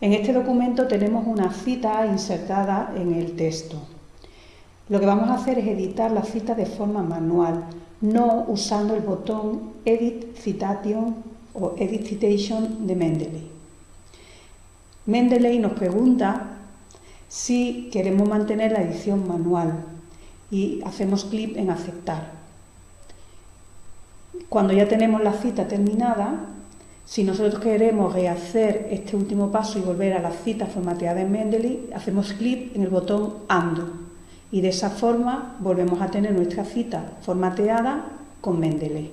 En este documento tenemos una cita insertada en el texto. Lo que vamos a hacer es editar la cita de forma manual, no usando el botón Edit Citation o Edit Citation de Mendeley. Mendeley nos pregunta si queremos mantener la edición manual y hacemos clic en aceptar. Cuando ya tenemos la cita terminada, si nosotros queremos rehacer este último paso y volver a la cita formateada en Mendeley, hacemos clic en el botón Undo y de esa forma volvemos a tener nuestra cita formateada con Mendeley.